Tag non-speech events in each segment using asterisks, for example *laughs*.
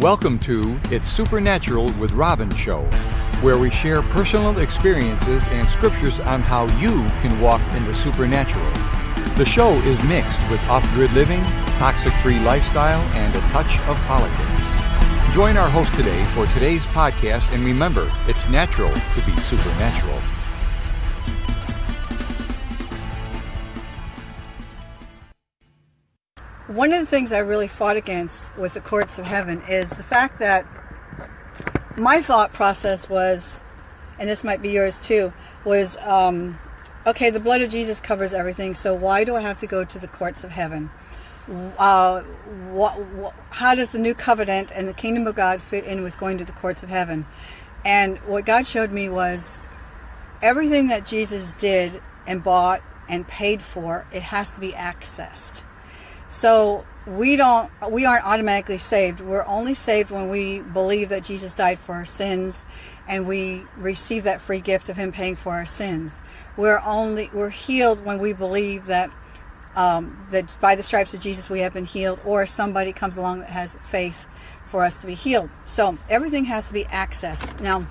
Welcome to It's Supernatural with Robin Show, where we share personal experiences and scriptures on how you can walk in the supernatural. The show is mixed with off grid living, toxic free lifestyle, and a touch of politics. Join our host today for today's podcast, and remember, it's natural to be supernatural. One of the things I really fought against with the courts of heaven is the fact that my thought process was, and this might be yours too, was um, okay, the blood of Jesus covers everything, so why do I have to go to the courts of heaven? Uh, what, what, how does the new covenant and the kingdom of God fit in with going to the courts of heaven? And what God showed me was everything that Jesus did and bought and paid for, it has to be accessed. So we don't we aren't automatically saved. We're only saved when we believe that Jesus died for our sins and we receive that free gift of him paying for our sins. We're only we're healed when we believe that um, that by the stripes of Jesus we have been healed or somebody comes along that has faith for us to be healed. So everything has to be accessed. Now,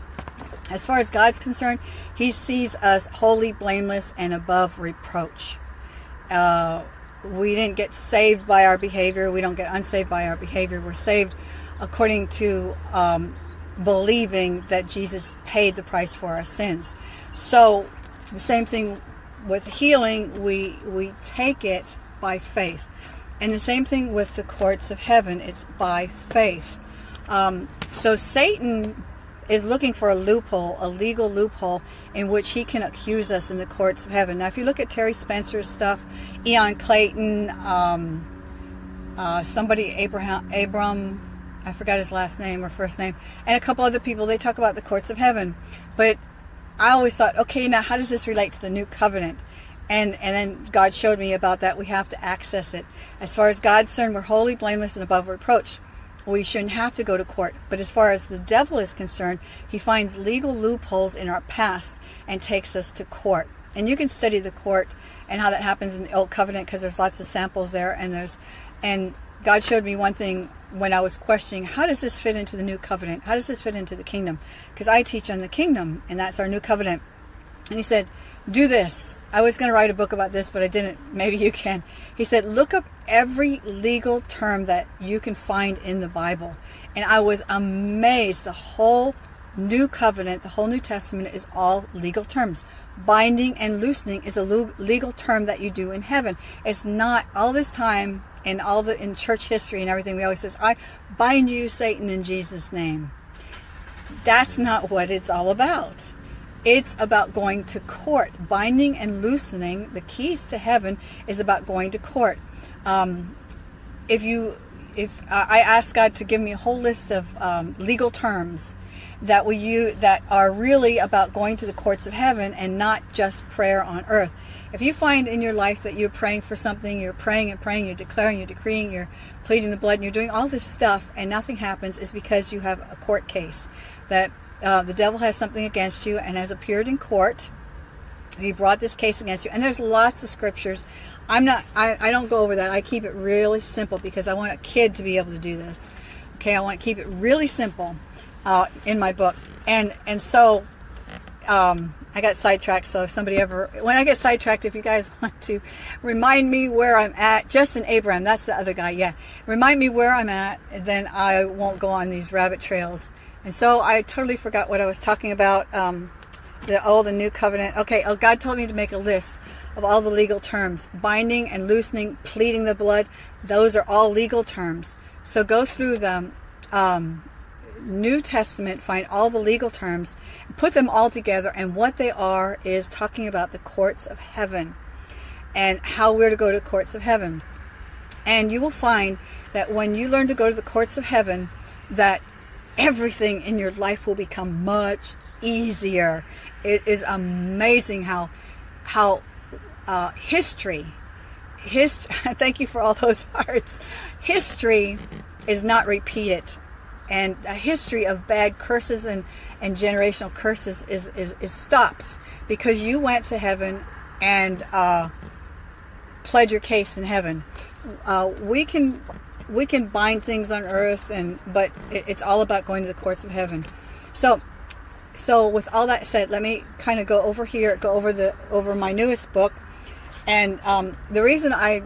as far as God's concerned, he sees us holy, blameless, and above reproach. Uh, we didn't get saved by our behavior. We don't get unsaved by our behavior. We're saved according to um, believing that Jesus paid the price for our sins. So the same thing with healing, we we take it by faith, and the same thing with the courts of heaven. It's by faith. Um, so Satan is looking for a loophole, a legal loophole in which he can accuse us in the courts of heaven. Now, if you look at Terry Spencer's stuff, Ian Clayton, um, uh, somebody, Abraham, Abram, I forgot his last name or first name, and a couple other people, they talk about the courts of heaven. But I always thought, okay, now how does this relate to the new covenant? And, and then God showed me about that. We have to access it. As far as God's concerned, we're wholly blameless, and above reproach we shouldn't have to go to court. But as far as the devil is concerned, he finds legal loopholes in our past and takes us to court. And you can study the court and how that happens in the old covenant because there's lots of samples there and there's and God showed me one thing when I was questioning how does this fit into the new covenant? How does this fit into the kingdom? Because I teach on the kingdom and that's our new covenant. And he said, "Do this." I was going to write a book about this, but I didn't. *laughs* Maybe you can. He said, look up every legal term that you can find in the Bible. And I was amazed. The whole New Covenant, the whole New Testament is all legal terms. Binding and loosening is a legal term that you do in heaven. It's not all this time in all the in church history and everything. We always says, "I bind you, Satan, in Jesus' name." That's not what it's all about. It's about going to court. Binding and loosening, the keys to heaven, is about going to court. Um, if you, if I ask God to give me a whole list of um, legal terms that we use that are really about going to the courts of heaven and not just prayer on earth. If you find in your life that you're praying for something, you're praying and praying, you're declaring, you're decreeing, you're pleading the blood, and you're doing all this stuff, and nothing happens, is because you have a court case that uh, the devil has something against you and has appeared in court. He brought this case against you. And there's lots of scriptures. I'm not, I, I don't go over that. I keep it really simple because I want a kid to be able to do this. Okay, I want to keep it really simple uh, in my book. And, and so um, I got sidetracked. So if somebody ever, when I get sidetracked, if you guys *laughs* want to remind me where I'm at, Justin Abraham, that's the other guy. Yeah. Remind me where I'm at, then I won't go on these rabbit trails and so I totally forgot what I was talking about. Um, the old and new covenant. Okay, oh, God told me to make a list of all the legal terms. Binding and loosening, pleading the blood, those are all legal terms. So go through the um, New Testament, find all the legal terms, put them all together, and what they are is talking about the courts of heaven and how we're to go to the courts of heaven. And you will find that when you learn to go to the courts of heaven, that everything in your life will become much easier. It is amazing how how uh, history, hist *laughs* thank you for all those *laughs* hearts. History is not repeated, and a history of bad curses and and generational curses is is it stops because you went to heaven and uh, pled your case in heaven. Uh, we can we can bind things on earth, and but it, it's all about going to the courts of heaven. So, so with all that said, let me kind of go over here, go over the over my newest book, and um, the reason I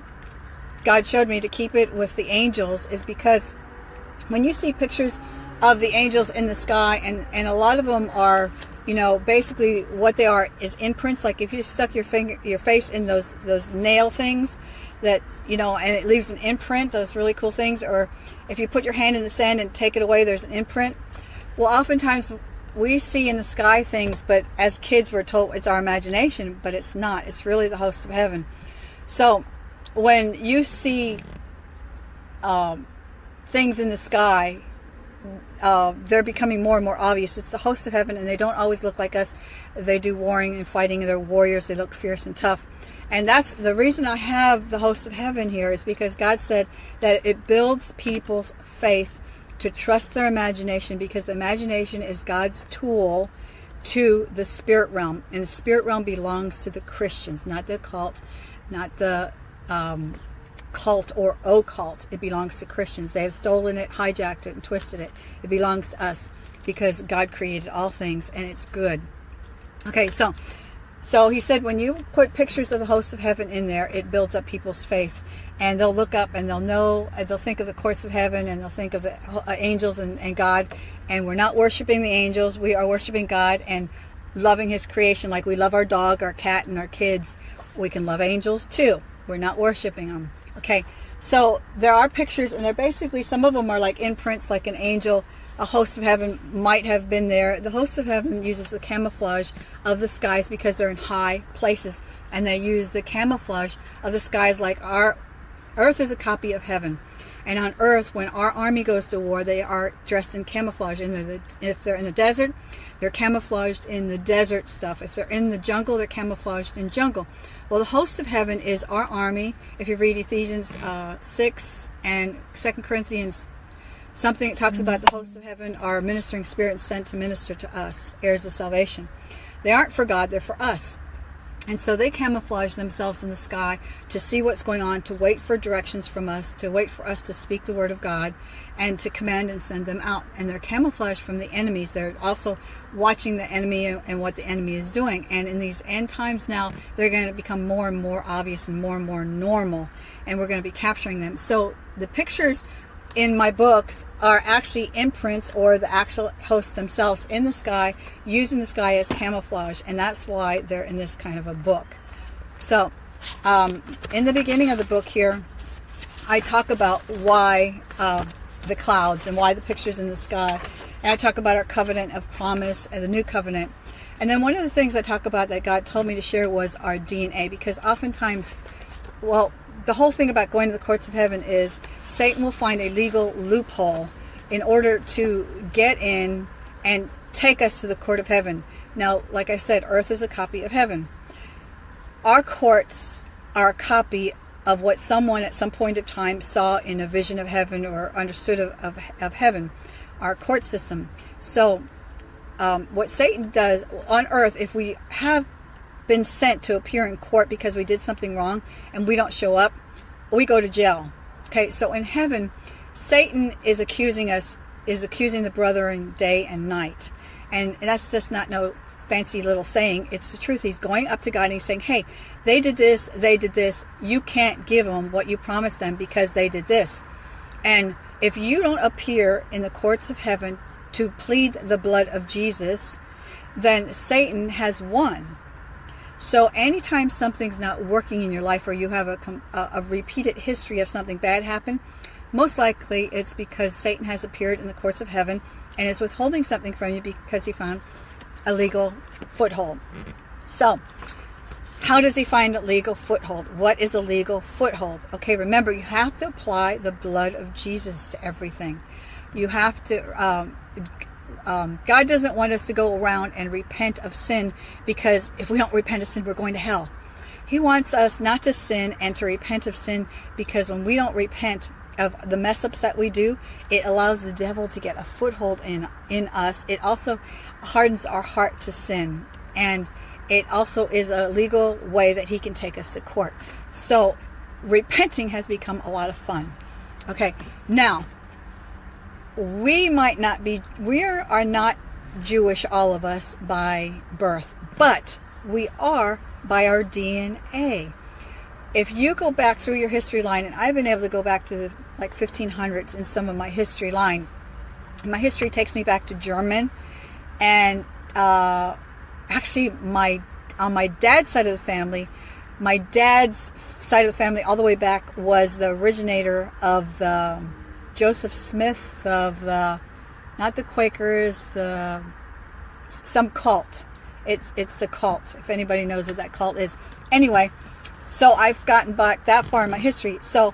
God showed me to keep it with the angels is because when you see pictures of the angels in the sky, and and a lot of them are you know, basically what they are is imprints. Like if you stuck your finger, your face in those those nail things, that you know, and it leaves an imprint. Those really cool things. Or if you put your hand in the sand and take it away, there's an imprint. Well, oftentimes we see in the sky things, but as kids we're told it's our imagination, but it's not. It's really the host of heaven. So when you see um, things in the sky uh, they're becoming more and more obvious. It's the host of heaven, and they don't always look like us. They do warring and fighting. They're warriors. They look fierce and tough. And that's the reason I have the host of heaven here is because God said that it builds people's faith to trust their imagination because the imagination is God's tool to the spirit realm. And the spirit realm belongs to the Christians, not the occult, not the um, cult or occult. It belongs to Christians. They have stolen it, hijacked it, and twisted it. It belongs to us because God created all things and it's good. Okay, so so he said when you put pictures of the hosts of heaven in there, it builds up people's faith. And they'll look up and they'll know, they'll think of the courts of heaven and they'll think of the uh, angels and, and God. And we're not worshiping the angels, we are worshiping God and loving his creation like we love our dog, our cat, and our kids. We can love angels too. We're not worshiping them. Okay, so there are pictures, and they're basically, some of them are like imprints, like an angel, a host of heaven might have been there. The host of heaven uses the camouflage of the skies because they're in high places, and they use the camouflage of the skies like our earth is a copy of heaven. And on earth, when our army goes to war, they are dressed in camouflage. And they're the, if they're in the desert, they're camouflaged in the desert stuff. If they're in the jungle, they're camouflaged in jungle. Well, the host of heaven is our army. If you read Ephesians uh, 6 and 2 Corinthians, something that talks about the hosts of heaven are ministering spirits sent to minister to us, heirs of salvation. They aren't for God, they're for us. And so they camouflage themselves in the sky to see what's going on, to wait for directions from us, to wait for us to speak the word of God, and to command and send them out. And they're camouflaged from the enemies. They're also watching the enemy and what the enemy is doing. And in these end times now, they're going to become more and more obvious and more and more normal. And we're going to be capturing them. So the pictures in my books are actually imprints or the actual hosts themselves in the sky using the sky as camouflage and that's why they're in this kind of a book. So um, in the beginning of the book here I talk about why uh, the clouds and why the pictures in the sky and I talk about our covenant of promise and the new covenant. And then one of the things I talk about that God told me to share was our DNA because oftentimes well the whole thing about going to the courts of heaven is Satan will find a legal loophole in order to get in and take us to the court of heaven. Now, like I said, earth is a copy of heaven. Our courts are a copy of what someone at some point of time saw in a vision of heaven or understood of, of, of heaven, our court system. So, um, what Satan does on earth, if we have been sent to appear in court because we did something wrong and we don't show up, we go to jail. Okay, so in heaven, Satan is accusing us, is accusing the brethren day and night. And that's just not no fancy little saying. It's the truth. He's going up to God and he's saying, hey, they did this, they did this. You can't give them what you promised them because they did this. And if you don't appear in the courts of heaven to plead the blood of Jesus, then Satan has won. So anytime something's not working in your life or you have a, a, a, repeated history of something bad happen, most likely it's because Satan has appeared in the courts of heaven and is withholding something from you because he found a legal foothold. So, how does he find a legal foothold? What is a legal foothold? Okay, remember, you have to apply the blood of Jesus to everything. You have to um, um, God doesn't want us to go around and repent of sin because if we don't repent of sin, we're going to hell. He wants us not to sin and to repent of sin because when we don't repent of the mess ups that we do, it allows the devil to get a foothold in in us. It also hardens our heart to sin, and it also is a legal way that he can take us to court. So, repenting has become a lot of fun. Okay, now we might not be, we are not Jewish, all of us, by birth, but we are by our DNA. If you go back through your history line, and I've been able to go back to the like 1500s in some of my history line, my history takes me back to German, and uh, actually my on my dad's side of the family, my dad's side of the family all the way back was the originator of the Joseph Smith of the not the Quakers, the some cult. It's it's the cult. If anybody knows what that cult is. Anyway, so I've gotten back that far in my history. So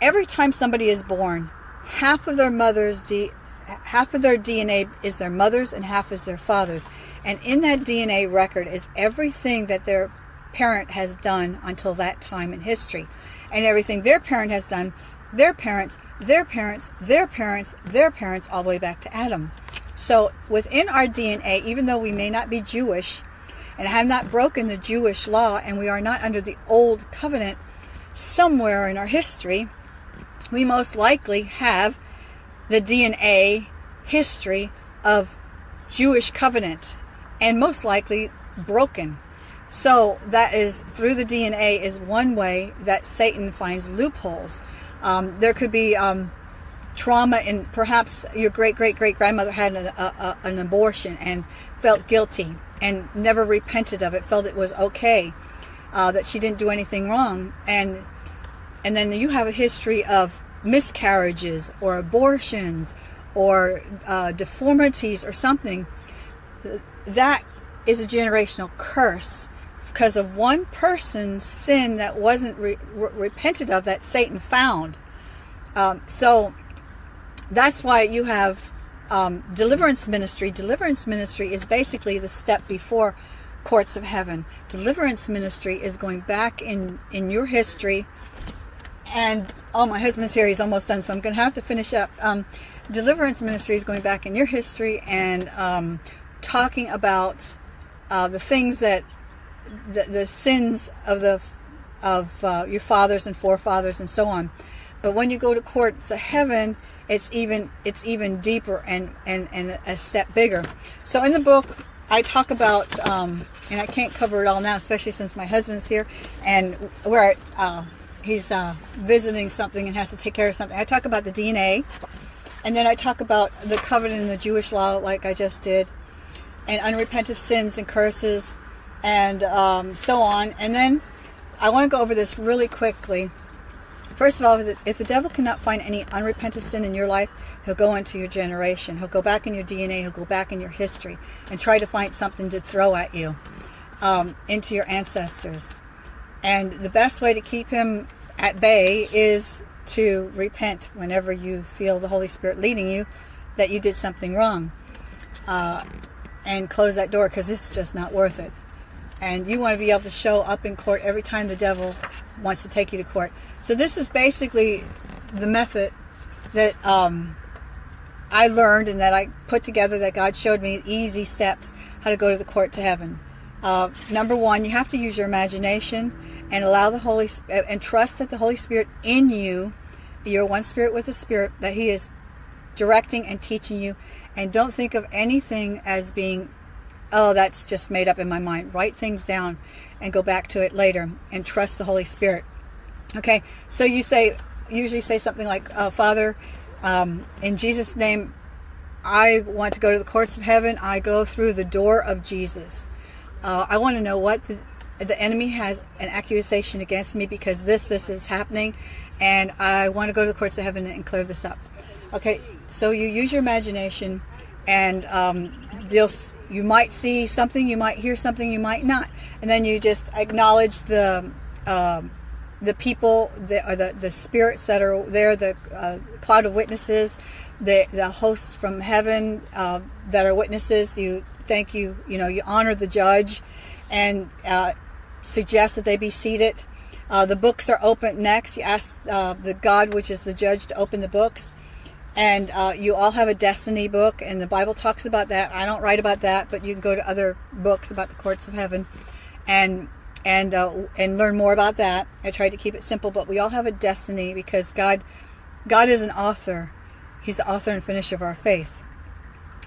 every time somebody is born, half of their mother's D, half of their DNA is their mother's and half is their father's. And in that DNA record is everything that their parent has done until that time in history. And everything their parent has done, their parents, their parents, their parents, their parents, all the way back to Adam. So within our DNA, even though we may not be Jewish and have not broken the Jewish law and we are not under the old covenant, somewhere in our history, we most likely have the DNA history of Jewish covenant and most likely broken. So that is through the DNA is one way that Satan finds loopholes. Um, there could be um, trauma and perhaps your great great great grandmother had an, a, a, an abortion and felt guilty and never repented of it, felt it was okay, uh, that she didn't do anything wrong, and and then you have a history of miscarriages or abortions or uh, deformities or something, that is a generational curse because of one person's sin that wasn't re re repented of that Satan found. Um, so that's why you have um, deliverance ministry. Deliverance ministry is basically the step before courts of heaven. Deliverance ministry is going back in, in your history. And, oh, my husband's here. He's almost done, so I'm going to have to finish up. Um, deliverance ministry is going back in your history and um, talking about uh, the things that the, the, sins of the of uh, your fathers and forefathers and so on. But when you go to courts of heaven, it's even it's even deeper and and and a step bigger. So in the book, I talk about, um, and I can't cover it all now, especially since my husband's here, and where uh, he's uh, visiting something and has to take care of something. I talk about the DNA, and then I talk about the covenant in the Jewish law, like I just did, and unrepentant sins and curses, and um, so on. And then I want to go over this really quickly. First of all, if the devil cannot find any unrepentant sin in your life, he'll go into your generation. He'll go back in your DNA. He'll go back in your history and try to find something to throw at you um, into your ancestors. And the best way to keep him at bay is to repent whenever you feel the Holy Spirit leading you that you did something wrong. Uh, and close that door because it's just not worth it. And you want to be able to show up in court every time the devil wants to take you to court. So this is basically the method that um, I learned and that I put together that God showed me easy steps how to go to the court to heaven. Uh, number one, you have to use your imagination and allow the Holy and trust that the Holy Spirit in you, you're one spirit with the spirit, that He is directing and teaching you. And don't think of anything as being, oh, that's just made up in my mind. Write things down and go back to it later and trust the Holy Spirit. Okay, so you say, usually say something like, oh, Father, um, in Jesus' name, I want to go to the courts of heaven. I go through the door of Jesus. Uh, I want to know what the, the enemy has an accusation against me because this, this is happening, and I want to go to the courts of heaven and clear this up. Okay, so you use your imagination, and um, you might see something, you might hear something, you might not, and then you just acknowledge the um, the people, the, or the the spirits that are there, the uh, cloud of witnesses, the the hosts from heaven uh, that are witnesses. You thank you, you know, you honor the judge, and uh, suggest that they be seated. Uh, the books are open next. You ask uh, the God, which is the judge, to open the books and uh, you all have a destiny book and the bible talks about that i don't write about that but you can go to other books about the courts of heaven and and uh, and learn more about that i tried to keep it simple but we all have a destiny because god God is an author. He's the author and finisher of our faith.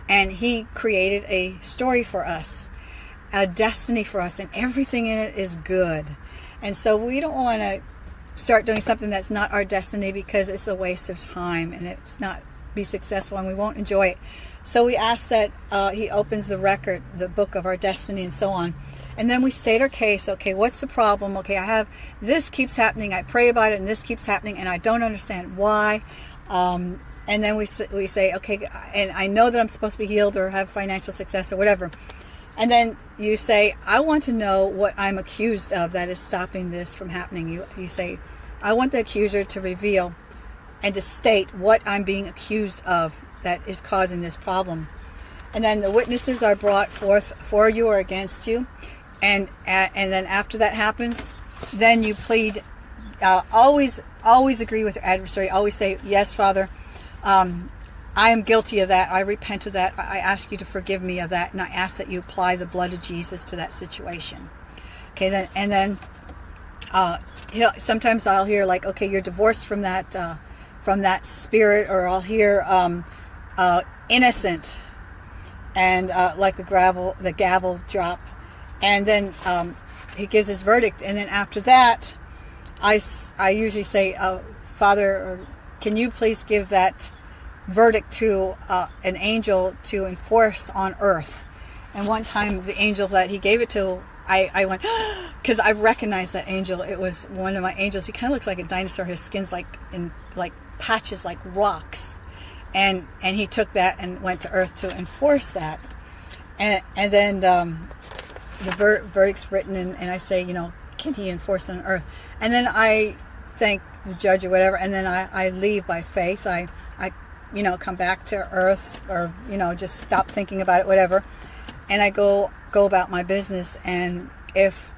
And He created a story for us, a destiny for us, and everything in it is good. And so we don't want to start doing something that's not our destiny because it's a waste of time and it's not be successful and we won't enjoy it. So we ask that uh, He opens the record, the book of our destiny, and so on. And then we state our case. Okay, what's the problem? Okay, I have this keeps happening. I pray about it, and this keeps happening, and I don't understand why. Um, and then we we say, okay, and I know that I'm supposed to be healed or have financial success or whatever. And then you say, I want to know what I'm accused of that is stopping this from happening. You you say, I want the accuser to reveal and to state what I'm being accused of that is causing this problem. And then the witnesses are brought forth for you or against you. And and then after that happens, then you plead. Uh, always always agree with your adversary. Always say, "Yes, Father, um, I am guilty of that. I repent of that. I ask you to forgive me of that, and I ask that you apply the blood of Jesus to that situation." Okay, then and then uh, sometimes I'll hear like, "Okay, you're divorced from that." Uh, from that spirit, or I'll hear um, uh, innocent, and uh, like the gravel, the gavel drop, and then um, he gives his verdict, and then after that, I I usually say, uh, Father, can you please give that verdict to uh, an angel to enforce on earth? And one time, the angel that he gave it to I, I went *gasps* because I recognized that angel. It was one of my angels. He kind of looks like a dinosaur. His skin's like in like patches like rocks, and and he took that and went to Earth to enforce that, and and then um, the ver- verdict's written, and, and I say, you know, can he enforce on Earth? And then I thank the judge or whatever, and then I, I leave by faith. I I you know come back to Earth or you know just stop thinking about it, whatever, and I go go about my business. And if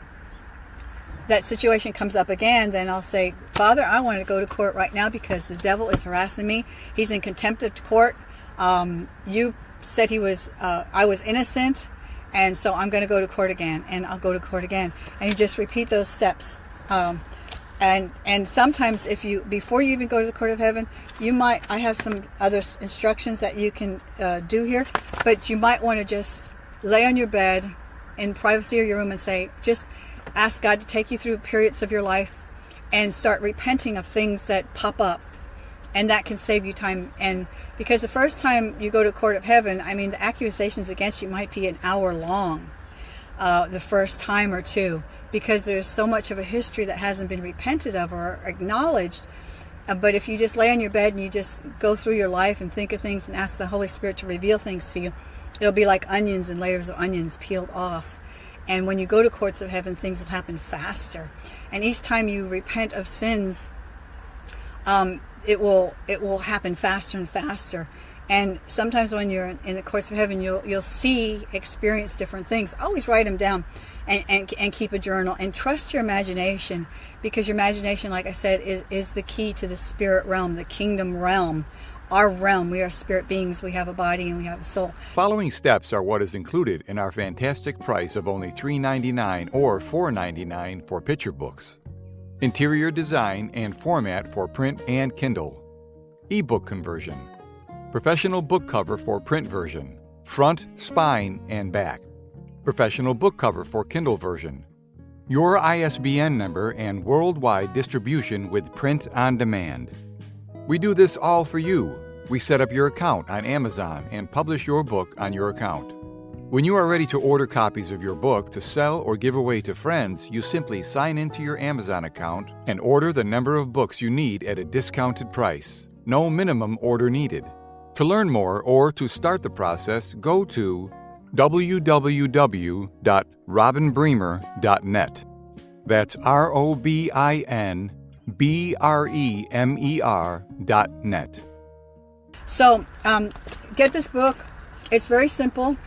that situation comes up again, then I'll say, Father, I want to go to court right now because the devil is harassing me. He's in contempt of court. Um, you said he was, uh, I was innocent, and so I'm going to go to court again, and I'll go to court again, and you just repeat those steps. Um, and and sometimes if you before you even go to the court of heaven, you might I have some other instructions that you can uh, do here, but you might want to just lay on your bed in privacy of your room and say, just ask God to take you through periods of your life and start repenting of things that pop up. And that can save you time. And because the first time you go to court of heaven, I mean, the accusations against you might be an hour long, uh, the first time or two, because there's so much of a history that hasn't been repented of or acknowledged. Uh, but if you just lay on your bed and you just go through your life and think of things and ask the Holy Spirit to reveal things to you, it'll be like onions and layers of onions peeled off and when you go to courts of heaven, things will happen faster. And each time you repent of sins, um, it will it will happen faster and faster. And sometimes when you're in the course of heaven, you'll you'll see, experience different things. Always write them down, and, and, and keep a journal. And trust your imagination, because your imagination, like I said, is is the key to the spirit realm, the kingdom realm our realm. We are spirit beings. We have a body and we have a soul. Following steps are what is included in our fantastic price of only $3.99 or $4.99 for picture books. Interior design and format for print and Kindle. Ebook conversion. Professional book cover for print version. Front, spine, and back. Professional book cover for Kindle version. Your ISBN number and worldwide distribution with print on demand. We do this all for you. We set up your account on Amazon and publish your book on your account. When you are ready to order copies of your book to sell or give away to friends, you simply sign into your Amazon account and order the number of books you need at a discounted price. No minimum order needed. To learn more or to start the process, go to www.robinbremer.net. That's R O B I N B R E M E R dot net. So, um, get this book. It's very simple.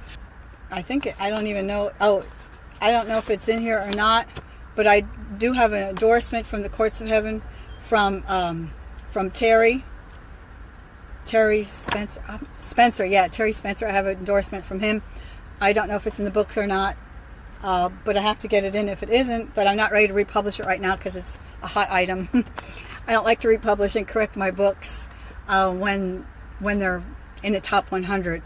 I think, it, I don't even know, oh, I don't know if it's in here or not, but I do have an endorsement from the Courts of Heaven from, um, from Terry. Terry Spencer, uh, Spencer, yeah, Terry Spencer. I have an endorsement from him. I don't know if it's in the books or not, uh, but I have to get it in if it isn't. But I'm not ready to republish it right now because it's a hot item. *laughs* I don't like to republish and correct my books uh, when when they're in the top 100,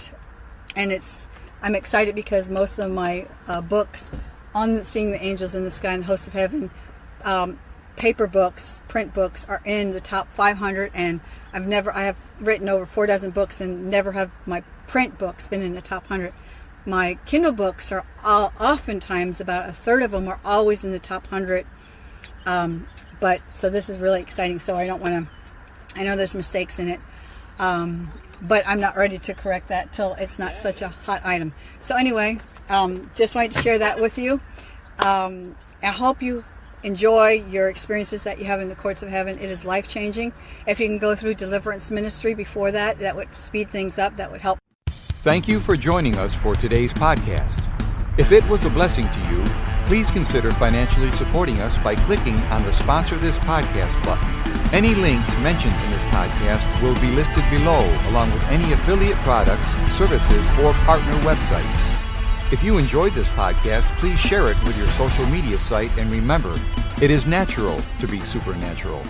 and it's I'm excited because most of my uh, books on seeing the angels in the sky and the hosts of heaven um, paper books, print books are in the top 500 and I've never, I have written over four dozen books and never have my print books been in the top 100. My Kindle books are all, oftentimes about a third of them are always in the top 100. Um, but so this is really exciting. So I don't want to, I know there's mistakes in it. Um, but I'm not ready to correct that till it's not such a hot item. So anyway, um, just wanted to share that with you. Um, I hope you enjoy your experiences that you have in the courts of heaven. It is life changing. If you can go through deliverance ministry before that, that would speed things up. That would help. Thank you for joining us for today's podcast. If it was a blessing to you, please consider financially supporting us by clicking on the Sponsor This Podcast button. Any links mentioned in this podcast will be listed below, along with any affiliate products, services, or partner websites. If you enjoyed this podcast, please share it with your social media site and remember, it is natural to be supernatural.